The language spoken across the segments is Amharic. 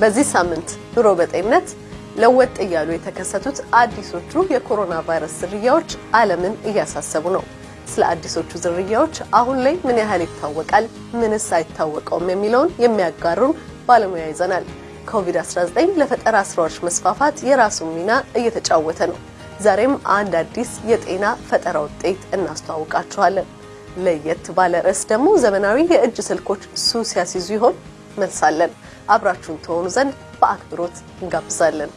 በዚህ ሳምንት ኑሮ በጤንነት ለወጥ እያሉ የተከሰቱት አዲሶቹ የኮሮና ቫይረስ ዝርያዎች ዓለምን እያሳሰቡ ነው። ስለ አዲሶቹ ዝርያዎች አሁን ላይ ምን ያህል ይታወቃል፣ ምንስ አይታወቀውም የሚለውን የሚያጋሩን ባለሙያ ይዘናል። ኮቪድ-19 ለፈጠራ ስራዎች መስፋፋት የራሱን ሚና እየተጫወተ ነው። ዛሬም አንድ አዲስ የጤና ፈጠራ ውጤት እናስተዋውቃችኋለን። ለየት ባለ ርዕስ ደግሞ ዘመናዊ የእጅ ስልኮች ሱስ ያስይዙ ይሆን? መልሳለን። አብራችሁን ተሆኑ ዘንድ በአክብሮት እንጋብዛለን።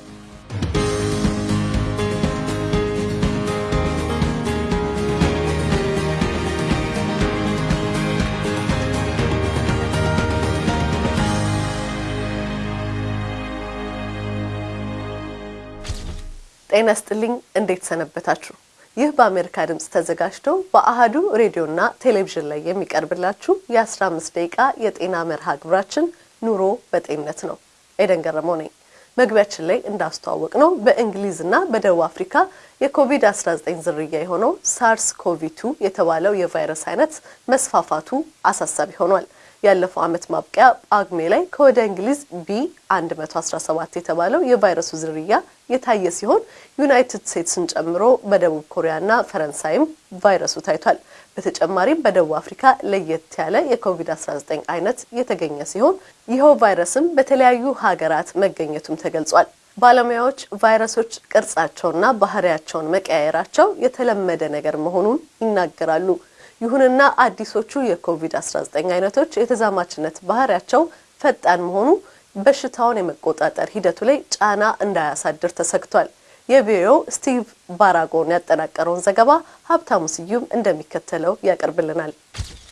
ጤና ስጥልኝ። እንዴት ሰነበታችሁ? ይህ በአሜሪካ ድምፅ ተዘጋጅቶ በአሃዱ ሬዲዮና ቴሌቪዥን ላይ የሚቀርብላችሁ የ15 ደቂቃ የጤና መርሃ ግብራችን ኑሮ በጤንነት ነው። ኤደን ገረመው ነኝ። መግቢያችን ላይ እንዳስተዋወቅነው በእንግሊዝና በደቡብ አፍሪካ የኮቪድ-19 ዝርያ የሆነው ሳርስ ኮቪ2 የተባለው የቫይረስ አይነት መስፋፋቱ አሳሳቢ ሆኗል። ያለፈው ዓመት ማብቂያ ጳጉሜ ላይ ከወደ እንግሊዝ B 117 የተባለው የቫይረሱ ዝርያ የታየ ሲሆን ዩናይትድ ስቴትስን ጨምሮ በደቡብ ኮሪያና ፈረንሳይም ቫይረሱ ታይቷል። በተጨማሪም በደቡብ አፍሪካ ለየት ያለ የኮቪድ-19 አይነት የተገኘ ሲሆን ይኸው ቫይረስም በተለያዩ ሀገራት መገኘቱም ተገልጿል። ባለሙያዎች ቫይረሶች ቅርጻቸውና ባህሪያቸውን መቀያየራቸው የተለመደ ነገር መሆኑን ይናገራሉ። ይሁንና አዲሶቹ የኮቪድ-19 አይነቶች የተዛማችነት ባህሪያቸው ፈጣን መሆኑ በሽታውን የመቆጣጠር ሂደቱ ላይ ጫና እንዳያሳድር ተሰግቷል። የቪኦኤው ስቲቭ ባራጎን ያጠናቀረውን ዘገባ ሀብታሙ ስዩም እንደሚከተለው ያቀርብልናል።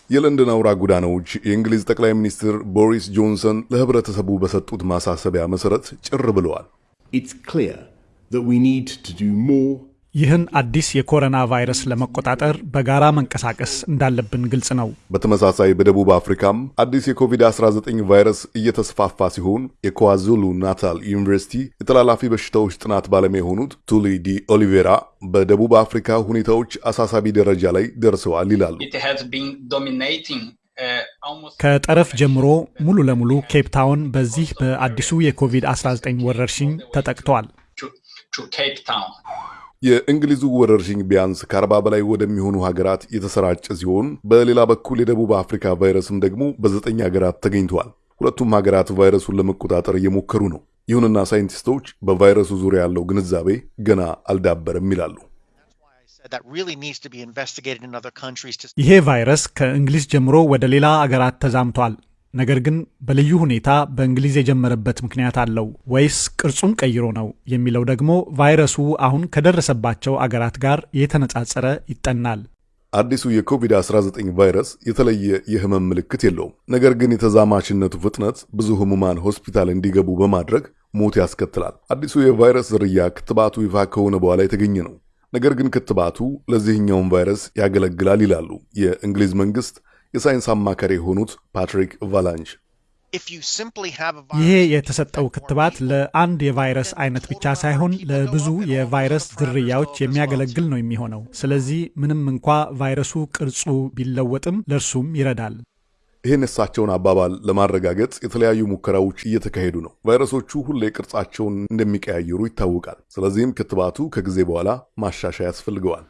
የለንደን አውራ ጎዳናዎች የእንግሊዝ ጠቅላይ ሚኒስትር ቦሪስ ጆንሰን ለሕብረተሰቡ በሰጡት ማሳሰቢያ መሰረት ጭር ብለዋል። ይህን አዲስ የኮሮና ቫይረስ ለመቆጣጠር በጋራ መንቀሳቀስ እንዳለብን ግልጽ ነው። በተመሳሳይ በደቡብ አፍሪካም አዲስ የኮቪድ-19 ቫይረስ እየተስፋፋ ሲሆን የኳዙሉ ናታል ዩኒቨርሲቲ የተላላፊ በሽታዎች ጥናት ባለሙያ የሆኑት ቱሊ ዲ ኦሊቬራ በደቡብ አፍሪካ ሁኔታዎች አሳሳቢ ደረጃ ላይ ደርሰዋል ይላሉ። ከጠረፍ ጀምሮ ሙሉ ለሙሉ ኬፕታውን በዚህ በአዲሱ የኮቪድ-19 ወረርሽኝ ተጠቅቷል። የእንግሊዙ ወረርሽኝ ቢያንስ ከአርባ በላይ ወደሚሆኑ ሀገራት የተሰራጨ ሲሆን በሌላ በኩል የደቡብ አፍሪካ ቫይረስም ደግሞ በዘጠኝ ሀገራት ተገኝተዋል። ሁለቱም ሀገራት ቫይረሱን ለመቆጣጠር እየሞከሩ ነው። ይሁንና ሳይንቲስቶች በቫይረሱ ዙሪያ ያለው ግንዛቤ ገና አልዳበረም ይላሉ። ይሄ ቫይረስ ከእንግሊዝ ጀምሮ ወደ ሌላ አገራት ተዛምቷል። ነገር ግን በልዩ ሁኔታ በእንግሊዝ የጀመረበት ምክንያት አለው ወይስ ቅርጹን ቀይሮ ነው የሚለው ደግሞ ቫይረሱ አሁን ከደረሰባቸው አገራት ጋር የተነጻጸረ ይጠናል። አዲሱ የኮቪድ-19 ቫይረስ የተለየ የህመም ምልክት የለውም። ነገር ግን የተዛማችነቱ ፍጥነት ብዙ ህሙማን ሆስፒታል እንዲገቡ በማድረግ ሞት ያስከትላል። አዲሱ የቫይረስ ዝርያ ክትባቱ ይፋ ከሆነ በኋላ የተገኘ ነው። ነገር ግን ክትባቱ ለዚህኛውም ቫይረስ ያገለግላል ይላሉ የእንግሊዝ መንግስት የሳይንስ አማካሪ የሆኑት ፓትሪክ ቫላንስ። ይሄ የተሰጠው ክትባት ለአንድ የቫይረስ አይነት ብቻ ሳይሆን ለብዙ የቫይረስ ዝርያዎች የሚያገለግል ነው የሚሆነው። ስለዚህ ምንም እንኳ ቫይረሱ ቅርጹ ቢለወጥም ለእርሱም ይረዳል። ይህን የእሳቸውን አባባል ለማረጋገጥ የተለያዩ ሙከራዎች እየተካሄዱ ነው። ቫይረሶቹ ሁሌ ቅርጻቸውን እንደሚቀያየሩ ይታወቃል። ስለዚህም ክትባቱ ከጊዜ በኋላ ማሻሻያ ያስፈልገዋል።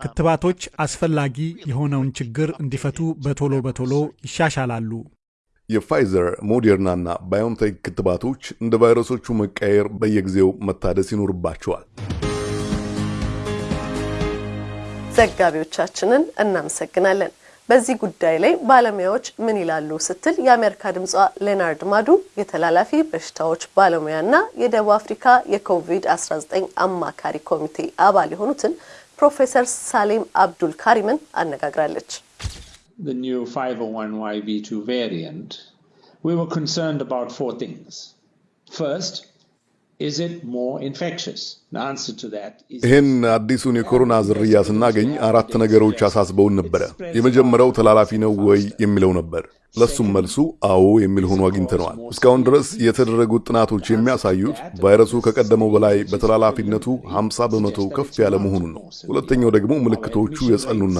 ክትባቶች አስፈላጊ የሆነውን ችግር እንዲፈቱ በቶሎ በቶሎ ይሻሻላሉ። የፋይዘር ሞዴርናና ባዮንቴክ ክትባቶች እንደ ቫይረሶቹ መቀየር በየጊዜው መታደስ ይኖርባቸዋል። ዘጋቢዎቻችንን እናመሰግናለን። በዚህ ጉዳይ ላይ ባለሙያዎች ምን ይላሉ ስትል የአሜሪካ ድምጿ ሌናርድ ማዱ የተላላፊ በሽታዎች ባለሙያና የደቡብ አፍሪካ የኮቪድ-19 አማካሪ ኮሚቴ አባል የሆኑትን ፕሮፌሰር ሳሌም አብዱል ካሪምን አነጋግራለች። the ይህን አዲሱን የኮሮና ዝርያ ስናገኝ አራት ነገሮች አሳስበውን ነበረ። የመጀመሪያው ተላላፊ ነው ወይ የሚለው ነበር። ለሱም መልሱ አዎ የሚል ሆኖ አግኝተነዋል። እስካሁን ድረስ የተደረጉት ጥናቶች የሚያሳዩት ቫይረሱ ከቀደመው በላይ በተላላፊነቱ 50 በመቶ ከፍ ያለ መሆኑን ነው። ሁለተኛው ደግሞ ምልክቶቹ የጸኑና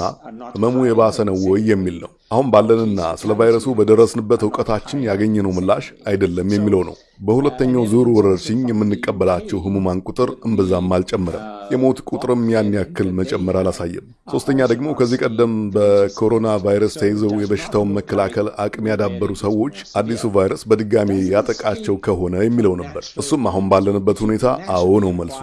ህመሙ የባሰ ነው ወይ የሚል ነው። አሁን ባለንና ስለ ቫይረሱ በደረስንበት እውቀታችን ያገኘነው ምላሽ አይደለም የሚለው ነው። በሁለተኛው ዙር ወረርሽኝ የምንቀበላቸው ህሙማን ቁጥር እምብዛም አልጨመረም። የሞት ቁጥርም ያን ያክል መጨመር አላሳየም። ሶስተኛ ደግሞ ከዚህ ቀደም በኮሮና ቫይረስ ተይዘው የበሽታውን መከላከል አቅም ያዳበሩ ሰዎች አዲሱ ቫይረስ በድጋሚ ያጠቃቸው ከሆነ የሚለው ነበር። እሱም አሁን ባለንበት ሁኔታ አዎ ነው መልሱ።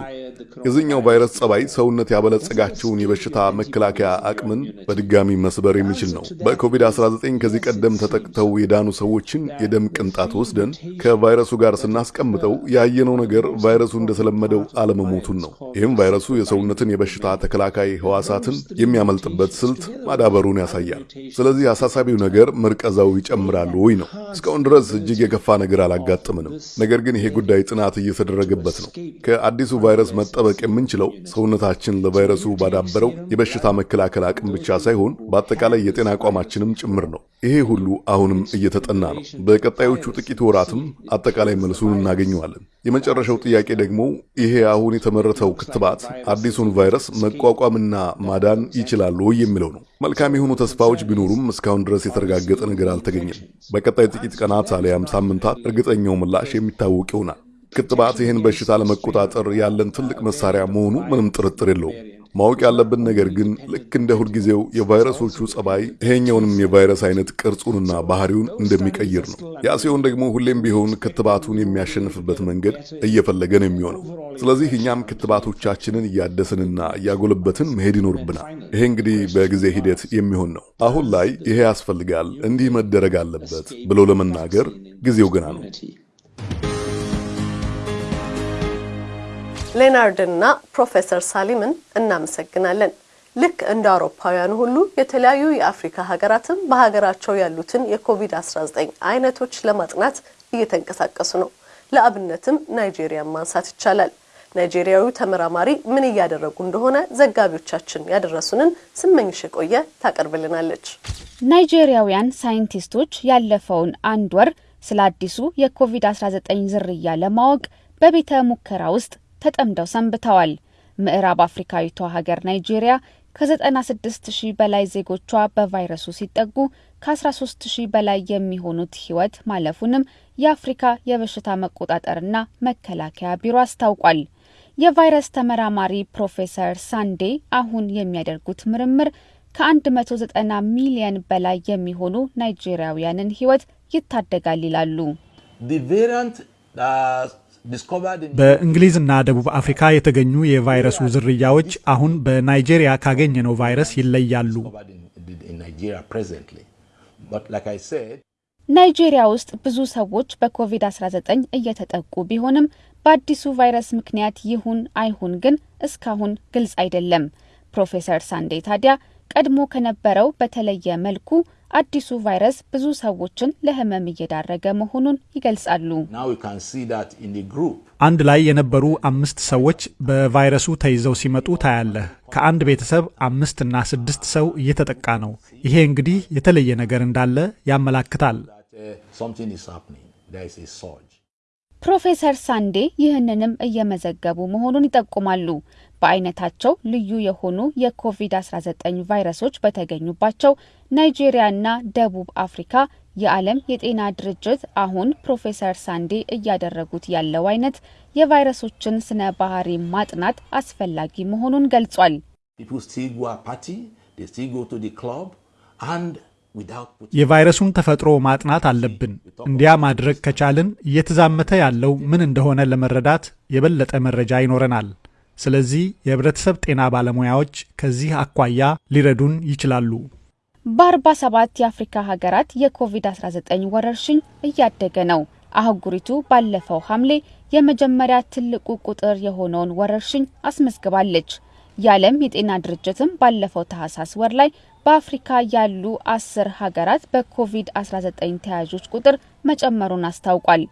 የዚህኛው ቫይረስ ጸባይ ሰውነት ያበለጸጋቸውን የበሽታ መከላከያ አቅምን በድጋሚ መስበር የሚችል ነው። በኮቪድ-19 ከዚህ ቀደም ተጠቅተው የዳኑ ሰዎችን የደም ቅንጣት ወስደን ከቫይረሱ ጋር ስናስቀምጠው ያየነው ነገር ቫይረሱ እንደተለመደው አለመሞቱን ነው። ይህም ቫይረሱ የሰውነትን የበሽታ ተከላካይ ህዋሳትን የሚያመልጥበት ስልት ማዳበሩን ያሳያል። ስለዚህ አሳሳቢው ነገር መርቀዛው ይጨምራሉ ወይ ነው። እስካሁን ድረስ እጅግ የከፋ ነገር አላጋጥምንም። ነገር ግን ይሄ ጉዳይ ጥናት እየተደረገበት ነው። ከአዲሱ ቫይረስ መጠበቅ የምንችለው ሰውነታችን ለቫይረሱ ባዳበረው የበሽታ መከላከል አቅም ብቻ ሳይሆን በአጠቃላይ የጤና አቋማችንም ጭምር ነው። ይሄ ሁሉ አሁንም እየተጠና ነው። በቀጣዮቹ ጥቂት ወራትም አጠቃላይ መልሱን እናገኘዋለን። የመጨረሻው ጥያቄ ደግሞ ይሄ አሁን የተመረተው ክትባት አዲሱን ቫይረስ መቋቋምና ማዳን ይችላሉ የሚለው ነው። መልካም የሆኑ ተስፋዎች ቢኖሩም እስካሁን ድረስ የተረጋገጠ ነገር አልተገኘም። በቀጣይ ጥቂት ቀናት አሊያም ሳምንታት እርግጠኛው ምላሽ የሚታወቅ ይሆናል። ክትባት ይህን በሽታ ለመቆጣጠር ያለን ትልቅ መሳሪያ መሆኑ ምንም ጥርጥር የለውም። ማወቅ ያለብን ነገር ግን ልክ እንደ ሁልጊዜው የቫይረሶቹ ጸባይ ይሄኛውንም የቫይረስ አይነት ቅርጹንና ባህሪውን እንደሚቀይር ነው። ያ ሲሆን ደግሞ ሁሌም ቢሆን ክትባቱን የሚያሸንፍበት መንገድ እየፈለገ ነው የሚሆነው። ስለዚህ እኛም ክትባቶቻችንን እያደስንና እያጎለበትን መሄድ ይኖርብናል። ይሄ እንግዲህ በጊዜ ሂደት የሚሆን ነው። አሁን ላይ ይሄ ያስፈልጋል፣ እንዲህ መደረግ አለበት ብሎ ለመናገር ጊዜው ገና ነው። ሌናርድንና ፕሮፌሰር ሳሊምን እናመሰግናለን። ልክ እንደ አውሮፓውያኑ ሁሉ የተለያዩ የአፍሪካ ሀገራትም በሀገራቸው ያሉትን የኮቪድ-19 አይነቶች ለማጥናት እየተንቀሳቀሱ ነው። ለአብነትም ናይጄሪያን ማንሳት ይቻላል። ናይጄሪያዊ ተመራማሪ ምን እያደረጉ እንደሆነ ዘጋቢዎቻችን ያደረሱንን ስመኝሽ የቆየ ታቀርብልናለች። ናይጄሪያውያን ሳይንቲስቶች ያለፈውን አንድ ወር ስለ አዲሱ የኮቪድ-19 ዝርያ ለማወቅ በቤተ ሙከራ ውስጥ ተጠምደው ሰንብተዋል። ምዕራብ አፍሪካዊቷ ሀገር ናይጄሪያ ከ96 ሺህ በላይ ዜጎቿ በቫይረሱ ሲጠጉ ከ13 ሺህ በላይ የሚሆኑት ሕይወት ማለፉንም የአፍሪካ የበሽታ መቆጣጠርና መከላከያ ቢሮ አስታውቋል። የቫይረስ ተመራማሪ ፕሮፌሰር ሳንዴ አሁን የሚያደርጉት ምርምር ከ190 ሚሊየን በላይ የሚሆኑ ናይጄሪያውያንን ሕይወት ይታደጋል ይላሉ። በእንግሊዝና ደቡብ አፍሪካ የተገኙ የቫይረሱ ዝርያዎች አሁን በናይጄሪያ ካገኘነው ቫይረስ ይለያሉ። ናይጄሪያ ውስጥ ብዙ ሰዎች በኮቪድ-19 እየተጠቁ ቢሆንም በአዲሱ ቫይረስ ምክንያት ይሁን አይሁን ግን እስካሁን ግልጽ አይደለም። ፕሮፌሰር ሳንዴ ታዲያ ቀድሞ ከነበረው በተለየ መልኩ አዲሱ ቫይረስ ብዙ ሰዎችን ለሕመም እየዳረገ መሆኑን ይገልጻሉ። አንድ ላይ የነበሩ አምስት ሰዎች በቫይረሱ ተይዘው ሲመጡ ታያለህ። ከአንድ ቤተሰብ አምስት እና ስድስት ሰው እየተጠቃ ነው። ይሄ እንግዲህ የተለየ ነገር እንዳለ ያመላክታል። ፕሮፌሰር ሳንዴ ይህንንም እየመዘገቡ መሆኑን ይጠቁማሉ። በአይነታቸው ልዩ የሆኑ የኮቪድ-19 ቫይረሶች በተገኙባቸው ናይጄሪያና ደቡብ አፍሪካ የዓለም የጤና ድርጅት አሁን ፕሮፌሰር ሳንዴ እያደረጉት ያለው አይነት የቫይረሶችን ስነ ባህሪ ማጥናት አስፈላጊ መሆኑን ገልጿል። የቫይረሱን ተፈጥሮ ማጥናት አለብን። እንዲያ ማድረግ ከቻልን እየተዛመተ ያለው ምን እንደሆነ ለመረዳት የበለጠ መረጃ ይኖረናል። ስለዚህ የህብረተሰብ ጤና ባለሙያዎች ከዚህ አኳያ ሊረዱን ይችላሉ። በአርባ ሰባት የአፍሪካ ሀገራት የኮቪድ-19 ወረርሽኝ እያደገ ነው። አህጉሪቱ ባለፈው ሐምሌ የመጀመሪያ ትልቁ ቁጥር የሆነውን ወረርሽኝ አስመዝግባለች። የዓለም የጤና ድርጅትም ባለፈው ታህሳስ ወር ላይ በአፍሪካ ያሉ አስር ሀገራት በኮቪድ-19 ተያዦች ቁጥር መጨመሩን አስታውቋል።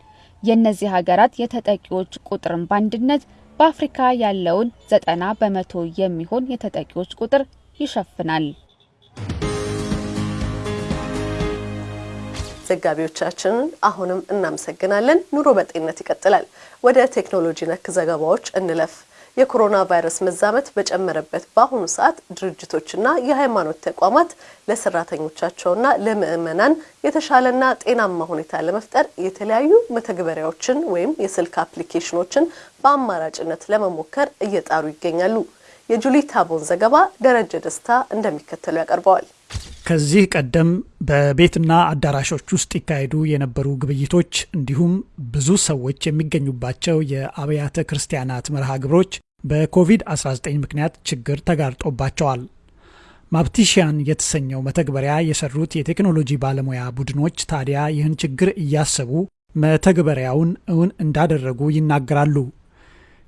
የእነዚህ ሀገራት የተጠቂዎች ቁጥርን በአንድነት በአፍሪካ ያለውን ዘጠና በመቶ የሚሆን የተጠቂዎች ቁጥር ይሸፍናል። ዘጋቢዎቻችንን አሁንም እናመሰግናለን። ኑሮ በጤንነት ይቀጥላል። ወደ ቴክኖሎጂ ነክ ዘገባዎች እንለፍ። የኮሮና ቫይረስ መዛመት በጨመረበት በአሁኑ ሰዓት ድርጅቶችና የሃይማኖት ተቋማት ለሰራተኞቻቸውና ለምዕመናን የተሻለና ጤናማ ሁኔታ ለመፍጠር የተለያዩ መተግበሪያዎችን ወይም የስልክ አፕሊኬሽኖችን በአማራጭነት ለመሞከር እየጣሩ ይገኛሉ። የጁሊ ታቦን ዘገባ ደረጀ ደስታ እንደሚከተለው ያቀርበዋል። ከዚህ ቀደም በቤትና አዳራሾች ውስጥ ይካሄዱ የነበሩ ግብይቶች እንዲሁም ብዙ ሰዎች የሚገኙባቸው የአብያተ ክርስቲያናት መርሃ ግብሮች በኮቪድ-19 ምክንያት ችግር ተጋርጦባቸዋል። ማፕቲሽያን የተሰኘው መተግበሪያ የሰሩት የቴክኖሎጂ ባለሙያ ቡድኖች ታዲያ ይህን ችግር እያሰቡ መተግበሪያውን እውን እንዳደረጉ ይናገራሉ።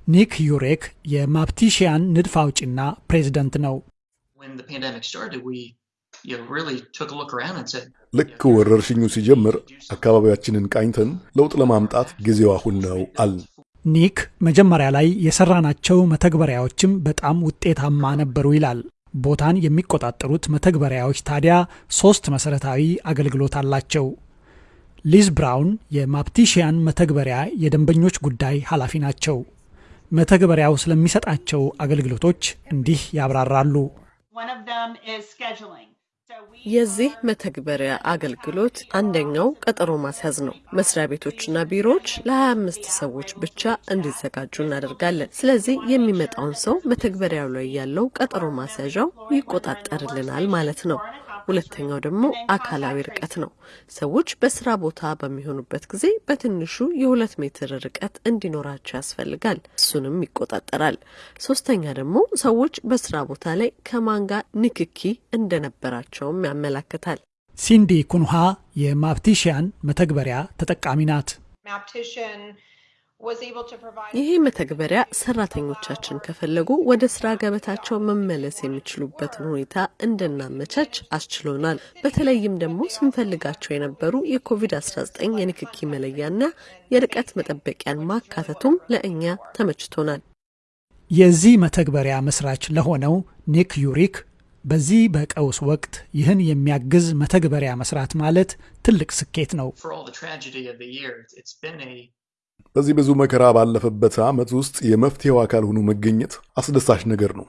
ኒክ ዩሬክ የማፕቲሽያን ንድፍ አውጪና ፕሬዝደንት ነው። ልክ ወረርሽኙ ሲጀምር አካባቢያችንን ቃኝተን ለውጥ ለማምጣት ጊዜው አሁን ነው አልን። ኒክ መጀመሪያ ላይ የሰራናቸው መተግበሪያዎችም በጣም ውጤታማ ነበሩ ይላል። ቦታን የሚቆጣጠሩት መተግበሪያዎች ታዲያ ሶስት መሰረታዊ አገልግሎት አላቸው። ሊዝ ብራውን የማፕቲሽያን መተግበሪያ የደንበኞች ጉዳይ ኃላፊ ናቸው። መተግበሪያው ስለሚሰጣቸው አገልግሎቶች እንዲህ ያብራራሉ። የዚህ መተግበሪያ አገልግሎት አንደኛው ቀጠሮ ማስያዝ ነው። መስሪያ ቤቶችና ቢሮዎች ለ25 ሰዎች ብቻ እንዲዘጋጁ እናደርጋለን። ስለዚህ የሚመጣውን ሰው መተግበሪያው ላይ ያለው ቀጠሮ ማስያዣው ይቆጣጠርልናል ማለት ነው። ሁለተኛው ደግሞ አካላዊ ርቀት ነው። ሰዎች በስራ ቦታ በሚሆኑበት ጊዜ በትንሹ የሁለት ሜትር ርቀት እንዲኖራቸው ያስፈልጋል። እሱንም ይቆጣጠራል። ሶስተኛ ደግሞ ሰዎች በስራ ቦታ ላይ ከማን ጋር ንክኪ እንደነበራቸውም ያመላክታል። ሲንዲ ኩንሃ የማፕቲሽያን መተግበሪያ ተጠቃሚ ናት። ይህ መተግበሪያ ሰራተኞቻችን ከፈለጉ ወደ ስራ ገበታቸው መመለስ የሚችሉበትን ሁኔታ እንድናመቻች አስችሎናል። በተለይም ደግሞ ስንፈልጋቸው የነበሩ የኮቪድ-19 የንክኪ መለያና የርቀት መጠበቂያን ማካተቱም ለእኛ ተመችቶናል። የዚህ መተግበሪያ መስራች ለሆነው ኒክ ዩሪክ በዚህ በቀውስ ወቅት ይህን የሚያግዝ መተግበሪያ መስራት ማለት ትልቅ ስኬት ነው። በዚህ ብዙ መከራ ባለፈበት ዓመት ውስጥ የመፍትሄው አካል ሆኖ መገኘት አስደሳች ነገር ነው።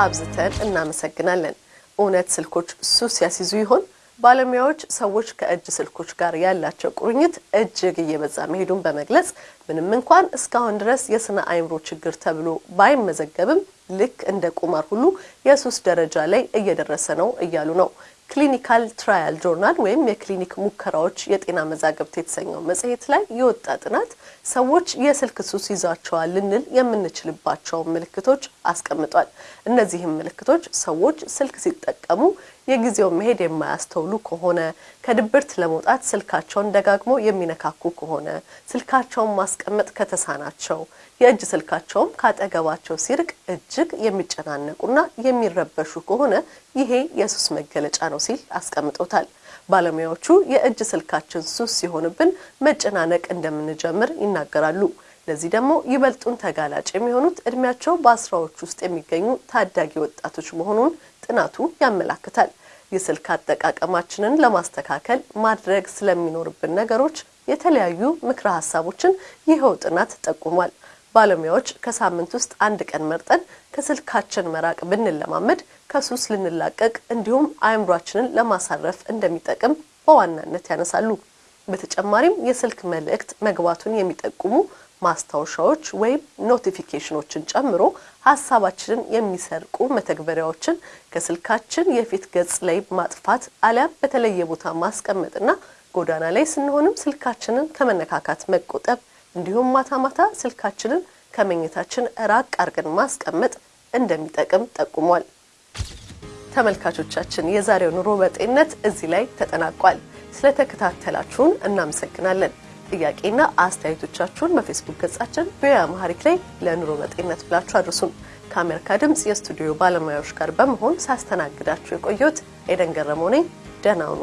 አብዝተን እናመሰግናለን። እውነት ስልኮች ሱስ ያስይዙ ይሆን? ባለሙያዎች ሰዎች ከእጅ ስልኮች ጋር ያላቸው ቁርኝት እጅግ እየበዛ መሄዱን በመግለጽ ምንም እንኳን እስካሁን ድረስ የስነ አእምሮ ችግር ተብሎ ባይመዘገብም ልክ እንደ ቁማር ሁሉ የሱስ ደረጃ ላይ እየደረሰ ነው እያሉ ነው። Clinical Trial Journal ወይም የክሊኒክ ሙከራዎች የጤና መዛግብት የተሰኘው መጽሔት ላይ የወጣ ጥናት ሰዎች የስልክ ሱስ ይዟቸዋል ልንል የምንችልባቸውን ምልክቶች አስቀምጧል። እነዚህም ምልክቶች ሰዎች ስልክ ሲጠቀሙ የጊዜውን መሄድ የማያስተውሉ ከሆነ፣ ከድብርት ለመውጣት ስልካቸውን ደጋግሞ የሚነካኩ ከሆነ፣ ስልካቸውን ማስቀመጥ ከተሳናቸው፣ የእጅ ስልካቸውም ካጠገባቸው ሲርቅ እጅግ የሚጨናነቁና የሚረበሹ ከሆነ ይሄ የሱስ መገለጫ ነው ሲል አስቀምጦታል። ባለሙያዎቹ የእጅ ስልካችን ሱስ ሲሆንብን መጨናነቅ እንደምንጀምር ይናገራሉ። ለዚህ ደግሞ ይበልጡን ተጋላጭ የሚሆኑት እድሜያቸው በአስራዎች ውስጥ የሚገኙ ታዳጊ ወጣቶች መሆኑን ጥናቱ ያመላክታል። የስልክ አጠቃቀማችንን ለማስተካከል ማድረግ ስለሚኖርብን ነገሮች የተለያዩ ምክረ ሀሳቦችን ይኸው ጥናት ጠቁሟል። ባለሙያዎች ከሳምንት ውስጥ አንድ ቀን መርጠን ከስልካችን መራቅ ብንለማመድ ከሱስ ልንላቀቅ እንዲሁም አእምሯችንን ለማሳረፍ እንደሚጠቅም በዋናነት ያነሳሉ። በተጨማሪም የስልክ መልእክት መግባቱን የሚጠቁሙ ማስታወሻዎች ወይም notification ኦችን ጨምሮ ሀሳባችንን የሚሰርቁ መተግበሪያዎችን ከስልካችን የፊት ገጽ ላይ ማጥፋት አሊያም በተለየ ቦታ ማስቀመጥና ጎዳና ላይ ስንሆንም ስልካችንን ከመነካካት መቆጠብ እንዲሁም ማታ ማታ ስልካችንን ከመኝታችን ራቅ አርገን ማስቀመጥ እንደሚጠቅም ጠቁሟል። ተመልካቾቻችን የዛሬው ኑሮ በጤንነት እዚህ ላይ ተጠናቋል። ስለተከታተላችሁን እናመሰግናለን። ጥያቄና አስተያየቶቻችሁን በፌስቡክ ገጻችን VOA Amharic ላይ ለኑሮ በጤንነት ብላችሁ አድርሱን። ከአሜሪካ ድምፅ የስቱዲዮ ባለሙያዎች ጋር በመሆን ሳስተናግዳችሁ የቆየሁት ኤደን ገረመው ነኝ። ደህና ሁኑ።